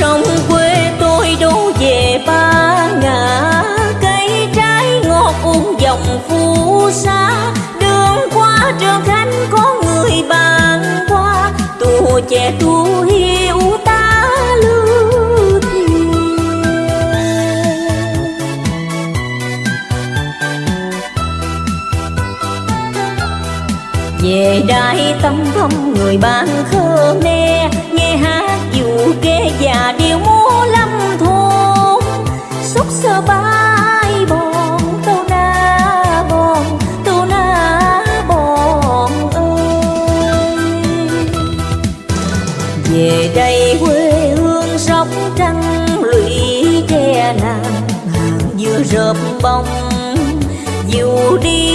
sông quê tôi đổ về ba ngã. Cây trái ngọt uống dòng phù sa. Đường qua trường khánh có người bàn qua. Tù trẻ tu hiu ta lưu về đại tâm thâm người bạn khơ me kê già múa lâm thôn xúc sơ bay bòn tâu na bòn tâu na bòn ơi. Về đây quê hương sóc trăng lũy tre nàng hàng dừa rợp bông dù đi